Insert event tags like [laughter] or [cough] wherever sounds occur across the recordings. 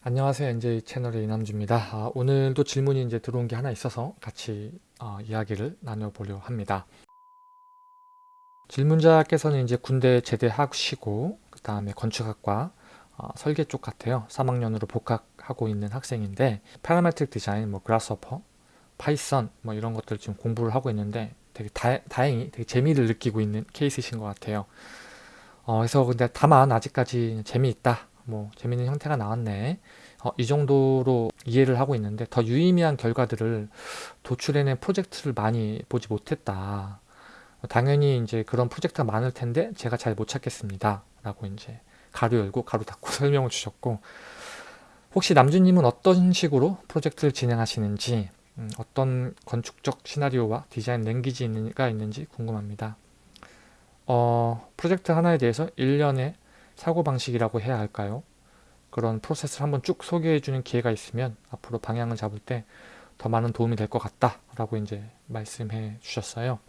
안녕하세요. NJ 채널의 이남주입니다. 아, 오늘도 질문이 이제 들어온 게 하나 있어서 같이 어, 이야기를 나눠보려 합니다. 질문자께서는 이제 군대 제대하시고 그 다음에 건축학과 어, 설계 쪽 같아요. 3학년으로 복학하고 있는 학생인데 parametric 디자인, 뭐 Grasshopper, Python 뭐 이런 것들 지금 공부를 하고 있는데 되게 다, 행히 되게 재미를 느끼고 있는 케이스이신 것 같아요. 어, 그래서 근데 다만 아직까지 재미있다 뭐 재밌는 형태가 나왔네. 어, 이 정도로 이해를 하고 있는데 더 유의미한 결과들을 도출해낸 프로젝트를 많이 보지 못했다. 당연히 이제 그런 프로젝트가 많을 텐데 제가 잘 못 찾겠습니다. 라고 이제 가로 열고 가로 닫고 [laughs] 설명을 주셨고 혹시 남주님은 어떤 식으로 프로젝트를 진행하시는지 음, 어떤 건축적 시나리오와 디자인 랭귀지가 있는지 궁금합니다. 어, 프로젝트 하나에 대해서 1년의 사고방식이라고 해야 할까요? 그런 프로세스를 한번 쭉 소개해주는 기회가 있으면 앞으로 방향을 잡을 때 더 많은 도움이 될 것 같다 라고 이제 말씀해 주셨어요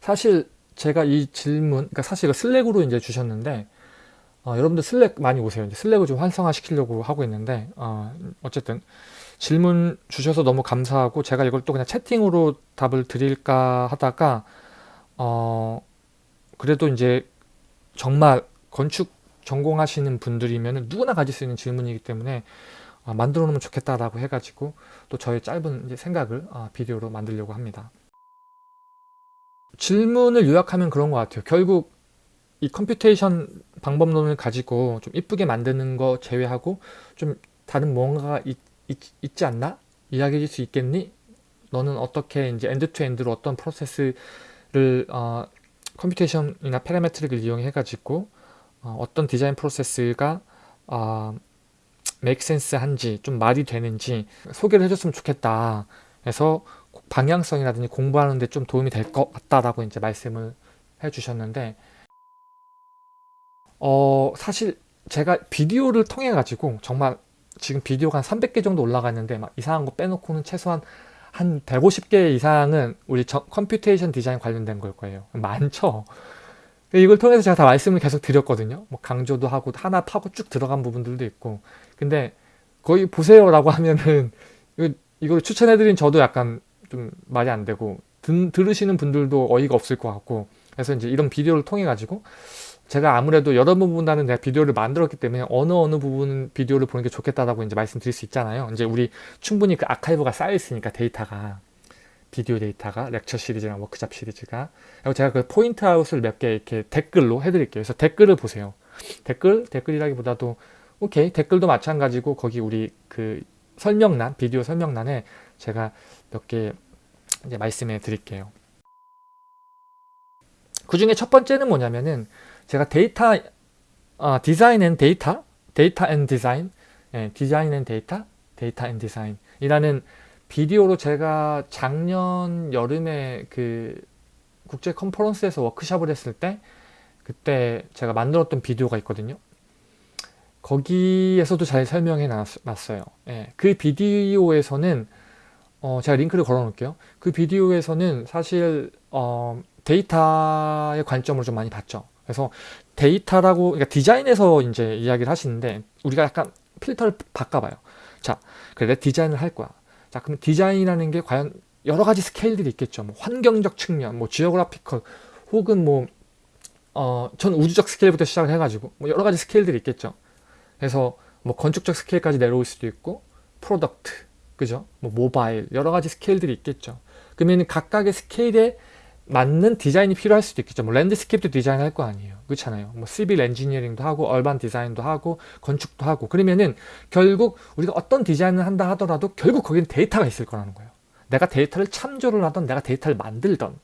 사실 제가 이 질문 그러니까 사실 이거 슬랙으로 이제 주셨는데 어, 여러분들 슬랙 많이 오세요 이제 슬랙을 좀 활성화 시키려고 하고 있는데 어, 어쨌든 질문 주셔서 너무 감사하고 제가 이걸 또 그냥 채팅으로 답을 드릴까 하다가 어 그래도 이제 정말 건축 전공하시는 분들이면 누구나 가질 수 있는 질문이기 때문에 어, 만들어 놓으면 좋겠다라고 해가지고 또 저의 짧은 생각을 어, 비디오로 만들려고 합니다. 질문을 요약하면 그런 것 같아요. 결국 이 computation 방법론을 가지고 좀 이쁘게 만드는 거 제외하고 좀 다른 뭔가가 있, 있 지 않나? 이야기해 줄 수 있겠니? 너는 어떻게 이제 end to end로 어떤 프로세스를 어, computation이나 parametric을 이용해 가지고 어, 떤 디자인 프로세스가 어, make sense 한지 좀 말이 되는지 소개를 해줬으면 좋겠다. 해서 방향성이라든지 공부하는 데 좀 도움이 될 것 같다라고 이제 말씀을 해주셨는데 어 사실 제가 비디오를 통해 가지고 정말 지금 비디오가 한 300개 정도 올라가 있는데 막 이상한 거 빼놓고는 최소한 한 150개 이상은 우리 저, computation 디자인 관련된 걸 거예요. 많죠 이걸 통해서 제가 다 말씀을 계속 드렸거든요. 뭐 강조도 하고 하나 파고 쭉 들어간 부분들도 있고 근데 거의 보세요 라고 [laughs] 하면은 이걸 추천해드린 저도 약간 좀 말이 안 되고 든, 들으시는 분들도 어이가 없을 것 같고 그래서 이제 이런 비디오를 통해 가지고 제가 아무래도 여러 부분보다는 내가 비디오를 만들었기 때문에 어느 어느 부분 비디오를 보는 게 좋겠다라고 이제 말씀드릴 수 있잖아요. 이제 우리 충분히 그 아카이브가 쌓여 있으니까 데이터가 비디오 데이터가 lecture 시리즈랑 워크샵 시리즈가. 그리고 제가 그 point out을 몇 개 이렇게 댓글로 해드릴게요. 그래서 댓글을 보세요. 댓글? 댓글이라기보다도 오케이. 댓글도 마찬가지고 거기 우리 그 설명란 비디오 설명란에 제가 몇 개 이제 말씀해 드릴게요. 그 중에 첫 번째는 뭐냐면은 제가 데이터 어, design and data? data and design? 예, design and data? data and design 이라는 비디오로 제가 작년 여름에 그 국제 컨퍼런스에서 워크샵을 했을 때 그때 제가 만들었던 비디오가 있거든요. 거기에서도 잘 설명해 놨어요. 예, 그 비디오에서는 어, 제가 링크를 걸어 놓을게요. 그 비디오에서는 사실 어, 데이터의 관점으로 좀 많이 봤죠. 그래서 데이터라고 그러니까 디자인에서 이제 이야기를 하시는데 우리가 약간 필터를 바꿔봐요. 자, 그래 디자인을 할 거야. 자 그럼 디자인이라는 게 과연 여러 가지 스케일들이 있겠죠. 뭐 환경적 측면, 뭐 geographical 혹은 뭐 어, 전 우주적 스케일부터 시작을 해가지고 뭐 여러 가지 스케일들이 있겠죠. 그래서 뭐 건축적 스케일까지 내려올 수도 있고 product, 그죠? 뭐 모바일 여러 가지 스케일들이 있겠죠. 그러면 각각의 스케일에 맞는 디자인이 필요할 수도 있겠죠. 뭐 landscape도 디자인할 거 아니에요. 그렇잖아요. 뭐 civil engineering도 하고 urban design도 하고 건축도 하고 그러면은 결국 우리가 어떤 디자인을 한다 하더라도 결국 거기는 데이터가 있을 거라는 거예요. 내가 데이터를 참조를 하던 내가 데이터를 만들던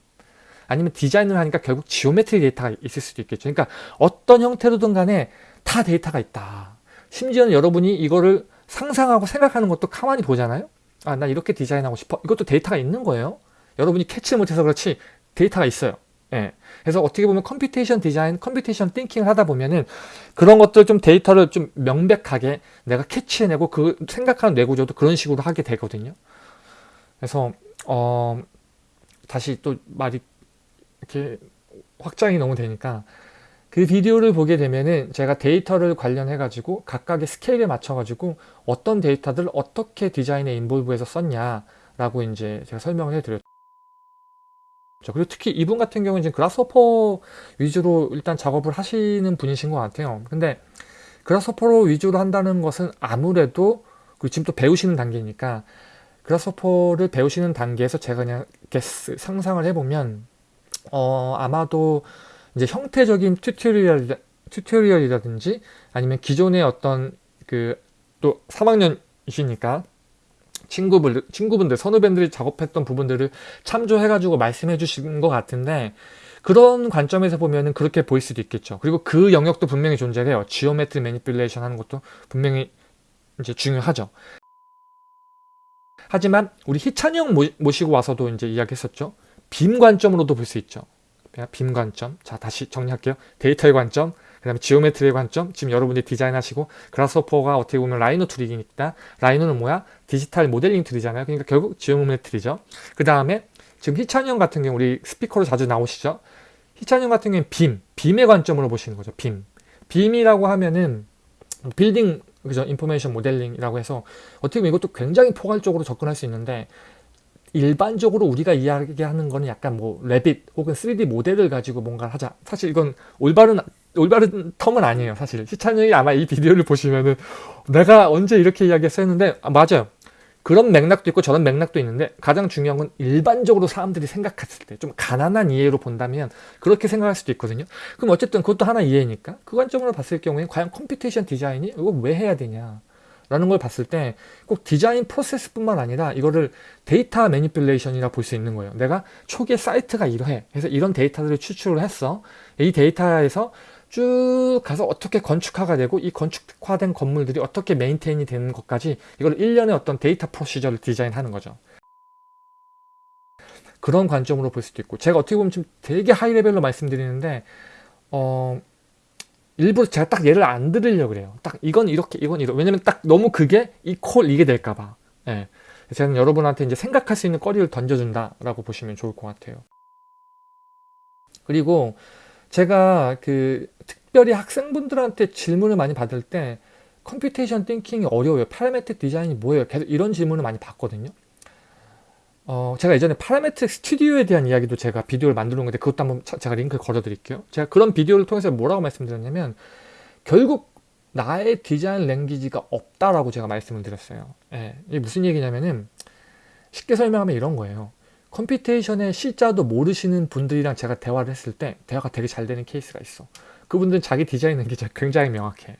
아니면 디자인을 하니까 결국 geometry 데이터가 있을 수도 있겠죠. 그러니까 어떤 형태로든 간에 다 데이터가 있다. 심지어는 여러분이 이거를 상상하고 생각하는 것도 가만히 보잖아요. 아, 나 이렇게 디자인하고 싶어. 이것도 데이터가 있는 거예요. 여러분이 캐치를 못해서 그렇지 데이터가 있어요. 예. 그래서 어떻게 보면 computation 디자인, computation thinking을 하다 보면은 그런 것들 좀 데이터를 좀 명백하게 내가 캐치해내고 그 생각하는 뇌구조도 그런 식으로 하게 되거든요. 그래서 어 다시 또 말이 이렇게 확장이 너무 되니까 그 비디오를 보게 되면은 제가 데이터를 관련해 가지고 각각의 스케일에 맞춰 가지고 어떤 데이터들을 어떻게 디자인에 involve해서 썼냐라고 이제 제가 설명을 해드렸죠. 그리고 특히 이분 같은 경우는 지금 Grasshopper 위주로 일단 작업을 하시는 분이신 것 같아요. 근데 Grasshopper로 위주로 한다는 것은 아무래도 그리고 지금 또 배우시는 단계니까 Grasshopper를 배우시는 단계에서 제가 그냥 guess 상상을 해보면 어 아마도 이제 형태적인 tutorial tutorial이라든지 아니면 기존의 어떤 그 또 3학년이시니까 친구분, 친구분들, 선후배들이 작업했던 부분들을 참조해가지고 말씀해 주신 것 같은데 그런 관점에서 보면 은 그렇게 보일 수도 있겠죠. 그리고 그 영역도 분명히 존재해요. geometry manipulation 하는 것도 분명히 이제 중요하죠. 하지만 우리 희찬이 형 모시고 와서도 이제 이야기했었죠. BIM 관점으로도 볼 수 있죠. BIM 관점. 자, 다시 정리할게요. 데이터의 관점, 그 다음에 geometry의 관점 지금 여러분들이 디자인하시고 Grasshopper가 어떻게 보면 Rhino tool이니까 Rhino는 뭐야? 디지털 모델링 tool이잖아요. 그러니까 결국 geometry죠. 그 다음에 지금 희찬이 형 같은 경우 우리 스피커로 자주 나오시죠? 희찬이 형 같은 경우는 BIM, BIM의 관점으로 보시는 거죠. BIM. BIM이라고 하면은 빌딩 그죠? information modeling이라고 해서 어떻게 보면 이것도 굉장히 포괄적으로 접근할 수 있는데 일반적으로 우리가 이야기하는 거는 약간 뭐 Revit 혹은 3D 모델을 가지고 뭔가를 하자. 사실 이건 올바른 올바른 term은 아니에요 사실 희찬형이 아마 이 비디오를 보시면은 내가 언제 이렇게 이야기했어 했는데 아, 맞아요 그런 맥락도 있고 저런 맥락도 있는데 가장 중요한 건 일반적으로 사람들이 생각했을 때 좀 가난한 이해로 본다면 그렇게 생각할 수도 있거든요 그럼 어쨌든 그것도 하나 이해니까 그 관점으로 봤을 경우에 과연 computation 디자인이 이거 왜 해야 되냐 라는 걸 봤을 때 꼭 디자인 프로세스 뿐만 아니라 이거를 데이터 manipulation이라 볼 수 있는 거예요. 내가 초기에 사이트가 이러해. 그래서 이런 데이터들을 추출을 했어. 이 데이터에서 쭉 가서 어떻게 건축화가 되고 이 건축화된 건물들이 어떻게 maintain이 되는 것까지 이걸 일련의 어떤 데이터 procedure를 디자인하는 거죠. 그런 관점으로 볼 수도 있고 제가 어떻게 보면 좀 되게 high level로 말씀드리는데 어 일부러 제가 딱 예를 안 들으려고 그래요. 딱 이건 이렇게 이건 이렇게 왜냐면 딱 너무 그게 equal 이게 될까봐 예. 제가 여러분한테 이제 생각할 수 있는 거리를 던져준다라고 보시면 좋을 것 같아요. 그리고 제가 그 특별히 학생분들한테 질문을 많이 받을 때 computation thinking이 어려워요. parametric 디자인이 뭐예요? 계속 이런 질문을 많이 받거든요. 어, 제가 예전에 parametric 스튜디오에 대한 이야기도 제가 비디오를 만들어 놓은 건데 그것도 한번 제가 링크를 걸어 드릴게요. 제가 그런 비디오를 통해서 뭐라고 말씀드렸냐면 결국 나의 디자인 language가 없다라고 제가 말씀을 드렸어요. 예, 이게 무슨 얘기냐면은 쉽게 설명하면 이런 거예요. computation의 C자도 모르시는 분들이랑 제가 대화를 했을 때 대화가 되게 잘 되는 케이스가 있어. 그분들은 자기 디자인 language가 굉장히 명확해.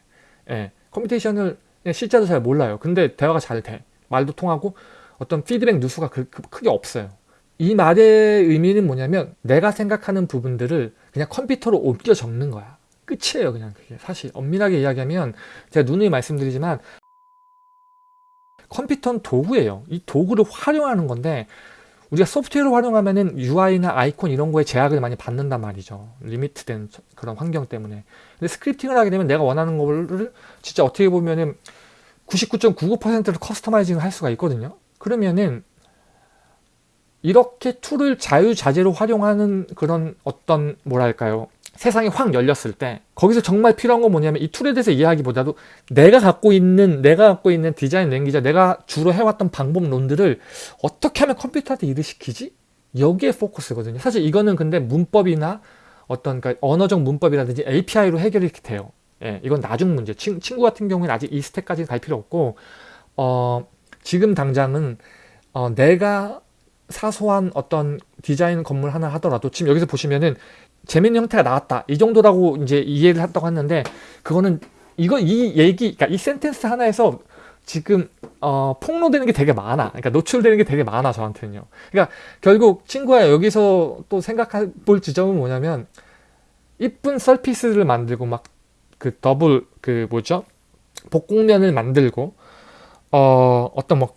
예, computation을 C자도 잘 몰라요. 근데 대화가 잘 돼. 말도 통하고 어떤 피드백 누수가 그, 그, 크게 없어요. 이 말의 의미는 뭐냐면 내가 생각하는 부분들을 그냥 컴퓨터로 옮겨 적는 거야. 끝이에요 그냥 그게 사실 엄밀하게 이야기하면 제가 누누이 말씀드리지만 컴퓨터는 도구예요. 이 도구를 활용하는 건데 우리가 소프트웨어를 활용하면은 UI나 아이콘 이런 거에 제약을 많이 받는단 말이죠. limit된 그런 환경 때문에. 근데 scripting을 하게 되면 내가 원하는 거를 진짜 어떻게 보면은 99.99%를 customizing을 할 수가 있거든요. 그러면은 이렇게 tool을 자유자재로 활용하는 그런 어떤 뭐랄까요 세상이 확 열렸을 때 거기서 정말 필요한 건 뭐냐면 이 툴에 대해서 이해하기보다도 내가 갖고 있는 내가 갖고 있는 디자인 랭귀지 내가 주로 해왔던 방법론들을 어떻게 하면 컴퓨터한테 일을 시키지? 여기에 포커스거든요. 사실 이거는 근데 문법이나 어떤 그러니까 언어적 문법이라든지 API로 해결이 돼요. 예, 이건 나중 문제. 친, 친구 같은 경우에는 아직 이 스텝까지 갈 필요 없고 어, 지금 당장은 어, 내가 사소한 어떤 디자인 건물 하나 하더라도 지금 여기서 보시면은 재밌는 형태가 나왔다. 이 정도라고 이제 이해를 했다고 했는데 그거는 이거 이 얘기 그러니까 이 센텐스 하나에서 지금 어, 폭로되는 게 되게 많아. 그러니까 노출되는 게 되게 많아 저한테는요. 그러니까 결국 친구야 여기서 또 생각해 볼 지점은 뭐냐면 이쁜 서피스를 만들고 막 그 더블 그 뭐죠? 복공면을 만들고 어, 어떤 뭐, 뭐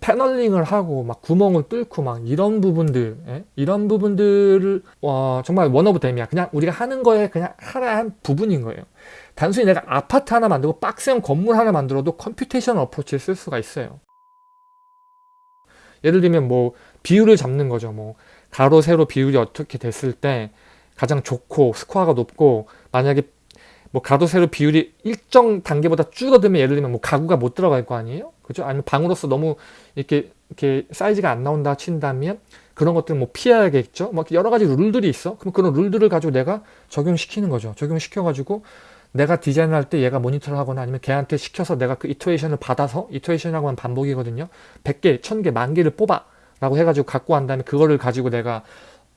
paneling을 하고 막 구멍을 뚫고 막 이런 부분들 예? 이런 부분들을 어, 정말 one of them이야. 그냥 우리가 하는 거에 그냥 하나한 부분인 거예요. 단순히 내가 아파트 하나 만들고 박스형 건물 하나 만들어도 computation approach를 쓸 수가 있어요. 예를 들면 뭐 비율을 잡는 거죠. 뭐 가로 세로 비율이 어떻게 됐을 때 가장 좋고 스코어가 높고 만약에 뭐 가로 세로 비율이 일정 단계보다 줄어들면 예를 들면 뭐 가구가 못 들어갈 거 아니에요? 그죠? 아니면 방으로서 너무 이렇게 이렇게 사이즈가 안 나온다 친다면 그런 것들은 뭐 피해야겠죠. 뭐 여러 가지 룰들이 있어. 그럼 그런 룰들을 가지고 내가 적용시키는 거죠. 적용시켜 가지고 내가 디자인할 때 얘가 모니터를 하거나 아니면 걔한테 시켜서 내가 그 iteration을 받아서 iteration이라고 하면 반복이거든요. 100개, 1000개, 만 개를 뽑아 라고 해가지고 갖고 한 다음에 그거를 가지고 내가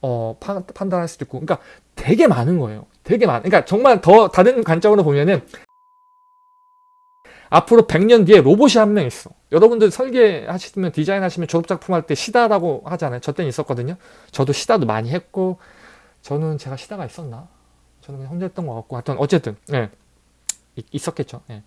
어, 판, 판단할 수도 있고 그러니까 되게 많은 거예요. 되게 많. 그러니까 정말 더 다른 관점으로 보면은 앞으로 100년 뒤에 로봇이 한 명 있어. 여러분들 설계하시면 디자인 하시면 졸업작품 할 때 시다라고 하잖아요. 저 때는 있었거든요. 저도 시다도 많이 했고 저는 제가 시다가 있었나? 저는 그냥 혼자 했던 것 같고 하여튼 어쨌든 예. 있었겠죠. 예.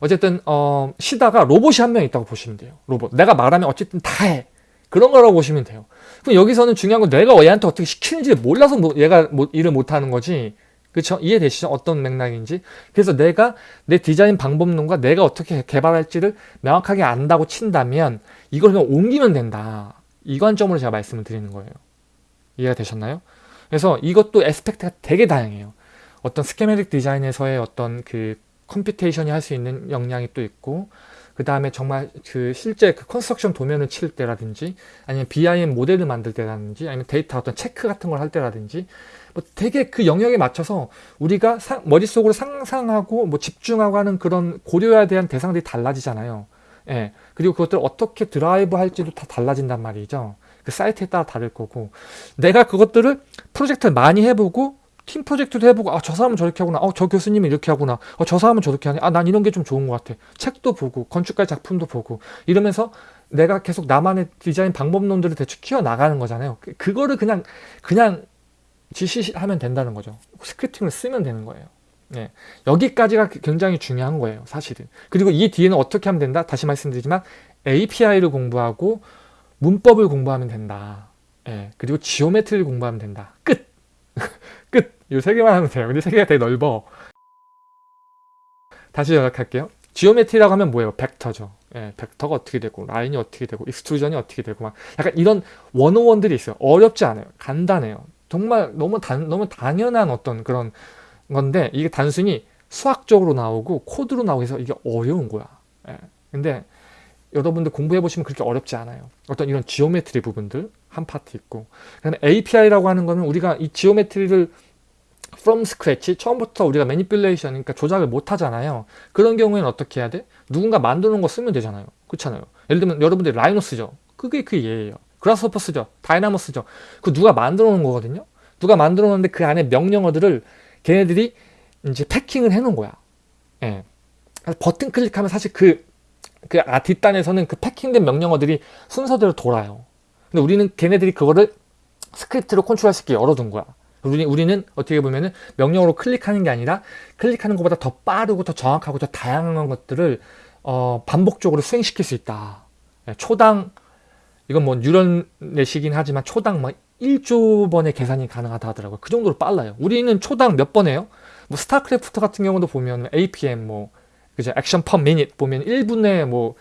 어쨌든 어, 시다가 로봇이 한 명 있다고 보시면 돼요. 로봇. 내가 말하면 어쨌든 다 해. 그런 거라고 보시면 돼요. 그럼 여기서는 중요한 건 내가 얘한테 어떻게 시키는지 몰라서 뭐 얘가 뭐 일을 못하는 거지. 그렇죠? 이해되시죠? 어떤 맥락인지. 그래서 내가 내 디자인 방법론과 내가 어떻게 개발할지를 명확하게 안다고 친다면 이걸 그냥 옮기면 된다. 이 관점으로 제가 말씀을 드리는 거예요. 이해가 되셨나요? 그래서 이것도 aspect가 되게 다양해요. 어떤 schematic 디자인에서의 어떤 그 computation이 할 수 있는 역량이 또 있고 그 다음에 정말 그 실제 그 construction 도면을 칠 때라든지 아니면 BIM 모델을 만들 때라든지 아니면 데이터 어떤 체크 같은 걸 할 때라든지 뭐 되게 그 영역에 맞춰서 우리가 사, 머릿속으로 상상하고 뭐 집중하고 하는 그런 고려해야 대한 대상들이 달라지잖아요. 예. 그리고 그것들 어떻게 드라이브 할지도 다 달라진단 말이죠. 그 사이트에 따라 다를 거고 내가 그것들을 프로젝트를 많이 해보고 팀 프로젝트도 해보고 아 저 사람은 저렇게 하구나. 어 저 교수님이 이렇게 하구나. 어 저 사람은 저렇게 하네. 아 난 이런 게 좀 좋은 것 같아. 책도 보고 건축가 작품도 보고. 이러면서 내가 계속 나만의 디자인 방법론들을 대충 키워 나가는 거잖아요. 그- 그거를 그냥 그냥 지시하면 된다는 거죠. scripting을 쓰면 되는 거예요. 네. 여기까지가 굉장히 중요한 거예요 사실은. 그리고 이 뒤에는 어떻게 하면 된다? 다시 말씀드리지만 API를 공부하고 문법을 공부하면 된다. 예, 그리고 geometry를 공부하면 된다. 끝. [laughs] 끝! 이 세 개만 하면 돼요. 근데 세 개가 되게 넓어. 다시 요약할게요. geometry라고 하면 뭐예요? 벡터죠. 예, 벡터가 어떻게 되고, 라인이 어떻게 되고, extrusion이 어떻게 되고, 막 약간 이런 one-o-one들이 있어요. 어렵지 않아요. 간단해요. 정말 너무 단, 너무 당연한 어떤 그런 건데, 이게 단순히 수학적으로 나오고, 코드로 나오고 해서 이게 어려운 거야. 예. 근데 여러분들 공부해 보시면 그렇게 어렵지 않아요. 어떤 이런 geometry 부분들, 한 파트 있고 그다음에 API라고 하는 거는 우리가 이 geometry를 from scratch 처음부터 우리가 매니플레이션 그러니까 조작을 못 하잖아요. 그런 경우에는 어떻게 해야 돼? 누군가 놓은 거 쓰면 되잖아요. 그렇잖아요. 예를 들면 여러분들이 라이노 쓰죠. 그게 그 예예요. 그라스호퍼 쓰죠. 다이나모 쓰죠. 그 누가 만들어 놓은 거거든요. 누가 만들어 놓는데 그 안에 명령어들을 걔네들이 이제 패킹을 해 놓은 거야. 예. 버튼 클릭하면 사실 그, 그 아, 뒷단에서는 그 패킹된 명령어들이 순서대로 돌아요. 근데 우리는 걔네들이 그거를 script로 컨트롤할 수 있게 열어둔 거야. 우리, 우리는 어떻게 보면은 명령으로 클릭하는 게 아니라 클릭하는 것보다 더 빠르고 더 정확하고 더 다양한 것들을 어, 반복적으로 수행시킬 수 있다. 예, 초당 이건 뭐 neural net이긴 하지만 초당 막 1조 번의 계산이 가능하다 하더라고요. 그 정도로 빨라요. 우리는 초당 몇 번 해요? 뭐 스타크래프트 같은 경우도 보면 APM 뭐 그죠? action per minute 보면 1분에 뭐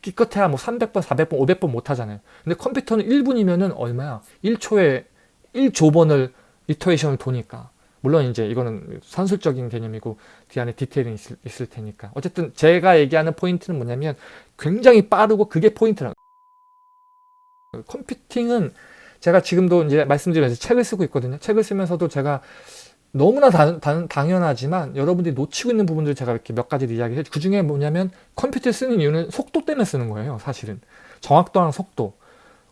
기껏해야 뭐 300번, 400번, 500번 못 하잖아요. 근데 컴퓨터는 1분이면은 얼마야? 1초에 1조 번을 iteration을 도니까. 물론 이제 이거는 산술적인 개념이고 뒤 안에 디테일이 있을, 있을 테니까. 어쨌든 제가 얘기하는 포인트는 뭐냐면 굉장히 빠르고 그게 포인트라. 컴퓨팅은 제가 지금도 이제 말씀드리면서 책을 쓰고 있거든요. 책을 쓰면서도 제가 너무나 다, 다, 당연하지만 여러분들이 놓치고 있는 부분들 제가 이렇게 몇 가지를 이야기해 그 중에 뭐냐면 컴퓨터를 쓰는 이유는 속도 때문에 쓰는 거예요 사실은 정확도랑 속도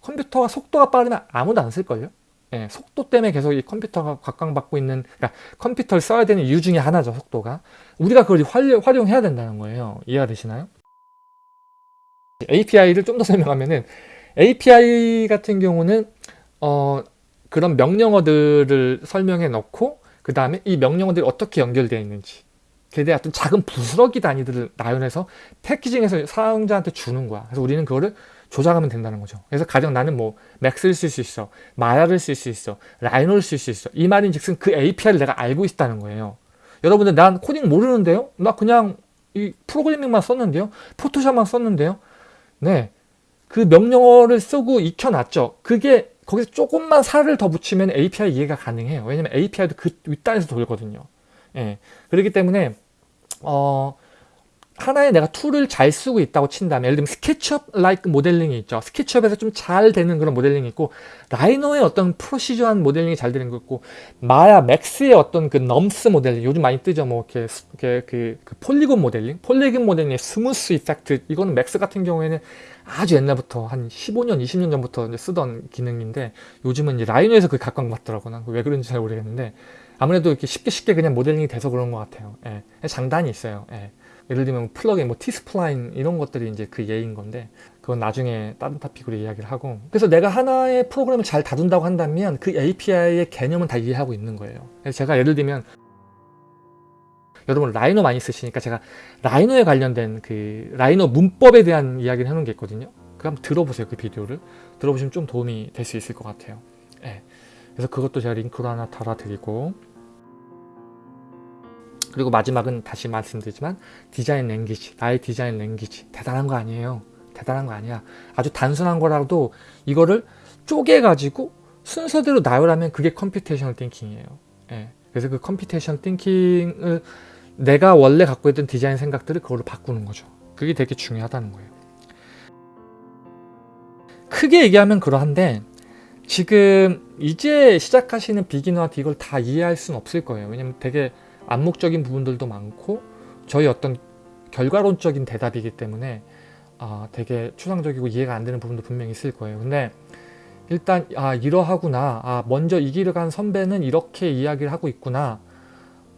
컴퓨터가 속도가 빠르면 아무도 안 쓸걸요 예, 속도 때문에 계속 이 컴퓨터가 각광받고 있는 그러니까 컴퓨터를 써야 되는 이유 중에 하나죠 속도가. 우리가 그걸 활용, 활용 해야 된다는 거예요. 이해가 되시나요? API를 좀 더 설명하면은 API 같은 경우는 어, 그런 명령어들을 설명해 놓고 그 다음에 이 명령어들이 어떻게 연결되어 있는지 그에 어떤 작은 부스러기 단위들을 나열해서 패키징해서 사용자한테 주는 거야. 그래서 우리는 그거를 조작하면 된다는 거죠. 그래서 가령 나는 뭐 맥스를 쓸 수 있어 마야를 쓸 수 있어 라이노를 쓸 수 있어. 이 말인 즉슨 그 API를 내가 알고 있다는 거예요. 여러분들 난 코딩 모르는데요? 나 그냥 이 프로그래밍만 썼는데요? 포토샵만 썼는데요? 네 그 명령어를 쓰고 익혀놨죠. 그게 거기서 조금만 살을 더 붙이면 API 이해가 가능해요. 왜냐면 API도 그 윗단에서 돌거든요. 예. 그렇기 때문에 어 하나의 내가 툴을 잘 쓰고 있다고 친다면 예를 들면 스케치업 like 모델링이 있죠. 스케치업에서 좀 잘 되는 그런 모델링이 있고 라이노의 어떤 procedure한 모델링이 잘 되는 거 있고 마야 맥스의 어떤 그 NURBS 모델링 요즘 많이 뜨죠. 뭐 이렇게, 스- 이렇게 그, 그 polygon 모델링, polygon 모델링의 smooth effect 이거는 맥스 같은 경우에는 아주 옛날부터 한 15년, 20년 전부터 이제 쓰던 기능인데 요즘은 이제 라이노에서 그게 각광받더라고요. 난 왜 그런지 잘 모르겠는데 아무래도 이렇게 쉽게 쉽게 그냥 모델링이 돼서 그런 것 같아요. 예. 장단이 있어요. 예. 예를 들면 플러그인, 뭐 T-Spline 이런 것들이 이제 그 예인 건데 그건 나중에 다른 토픽으로 이야기를 하고 그래서 내가 하나의 프로그램을 잘 다룬다고 한다면 그 API의 개념은 다 이해하고 있는 거예요. 그래서 제가 예를 들면 여러분 라이노 많이 쓰시니까 제가 라이노에 관련된 그 라이노 문법에 대한 이야기를 해놓은 게 있거든요. 그거 한번 들어보세요. 그 비디오를 들어보시면 좀 도움이 될 수 있을 것 같아요. 예. 그래서 그것도 제가 링크로 하나 달아드리고 그리고 마지막은 다시 말씀드리지만 디자인 language, 나의 디자인 language 대단한 거 아니에요. 대단한 거 아니야. 아주 단순한 거라도 이거를 쪼개가지고 순서대로 나열하면 그게 computational thinking이에요. 예. 그래서 그 computational thinking을 내가 원래 갖고 있던 디자인 생각들을 그걸로 바꾸는 거죠. 그게 되게 중요하다는 거예요. 크게 얘기하면 그러한데 지금 이제 시작하시는 비기너한테 이걸 다 이해할 수는 없을 거예요. 왜냐면 되게 암묵적인 부분들도 많고 저희 어떤 결과론적인 대답이기 때문에 아, 되게 추상적이고 이해가 안 되는 부분도 분명히 있을 거예요. 근데 일단 아 이러하구나. 아 먼저 이 길을 간 선배는 이렇게 이야기를 하고 있구나.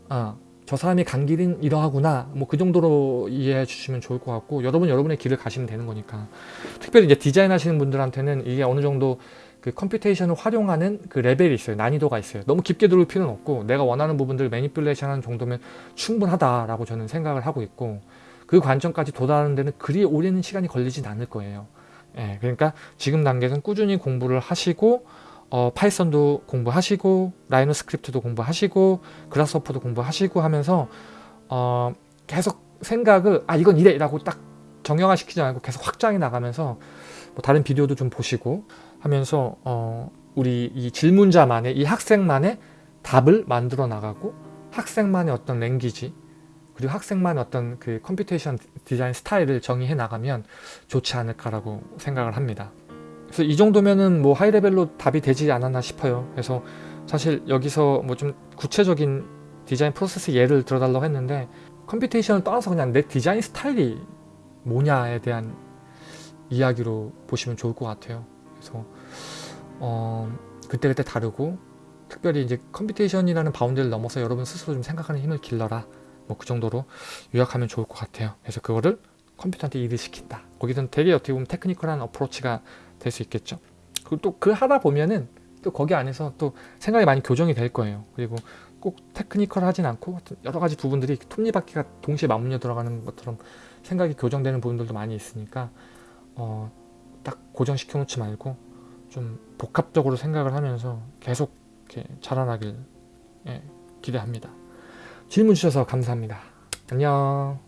아, 저 사람이 간 길은 이러하구나. 뭐 그 정도로 이해해 주시면 좋을 것 같고 여러분 여러분의 길을 가시면 되는 거니까. 특별히 이제 디자인 하시는 분들한테는 이게 어느 정도 그 computation을 활용하는 그 레벨이 있어요. 난이도가 있어요. 너무 깊게 들어올 필요는 없고 내가 원하는 부분들 manipulation 하는 정도면 충분하다라고 저는 생각을 하고 있고 그 관점까지 도달하는 데는 그리 오랜 시간이 걸리진 않을 거예요. 예, 그러니까 지금 단계에서는 꾸준히 공부를 하시고 어, 파이썬도 공부하시고 라이노 script도 공부하시고 그라스호퍼도 공부하시고 하면서 어, 계속 생각을 아 이건 이래 라고 딱 정형화시키지 않고 계속 확장해 나가면서 뭐 다른 비디오도 좀 보시고 하면서 어, 우리 이 질문자만의 이 학생만의 답을 만들어 나가고 학생만의 어떤 language 그리고 학생만의 어떤 그 computation 디자인 스타일을 정의해 나가면 좋지 않을까라고 생각을 합니다. 그래서 이 정도면은 뭐 high level로 답이 되지 않았나 싶어요. 그래서 사실 여기서 뭐 좀 구체적인 디자인 프로세스 예를 들어달라고 했는데 computation을 떠나서 그냥 내 디자인 스타일이 뭐냐에 대한 이야기로 보시면 좋을 것 같아요. 그래서 어, 그때그때 다르고 특별히 이제 computation이라는 bound를 넘어서 여러분 스스로 좀 생각하는 힘을 길러라. 뭐 그 정도로 요약하면 좋을 것 같아요. 그래서 그거를 컴퓨터한테 일을 시킨다. 거기서는 되게 어떻게 보면 테크니컬한 어프로치가 될 수 있겠죠. 그리고 또 그 하다 보면은 또 거기 안에서 또 생각이 많이 교정이 될 거예요. 그리고 꼭 테크니컬하진 않고 여러 가지 부분들이 톱니바퀴가 동시에 맞물려 들어가는 것처럼 생각이 교정되는 부분들도 많이 있으니까 어, 딱 고정시켜 놓지 말고 좀 복합적으로 생각을 하면서 계속 이렇게 자라나길 예, 기대합니다. 질문 주셔서 감사합니다. 안녕.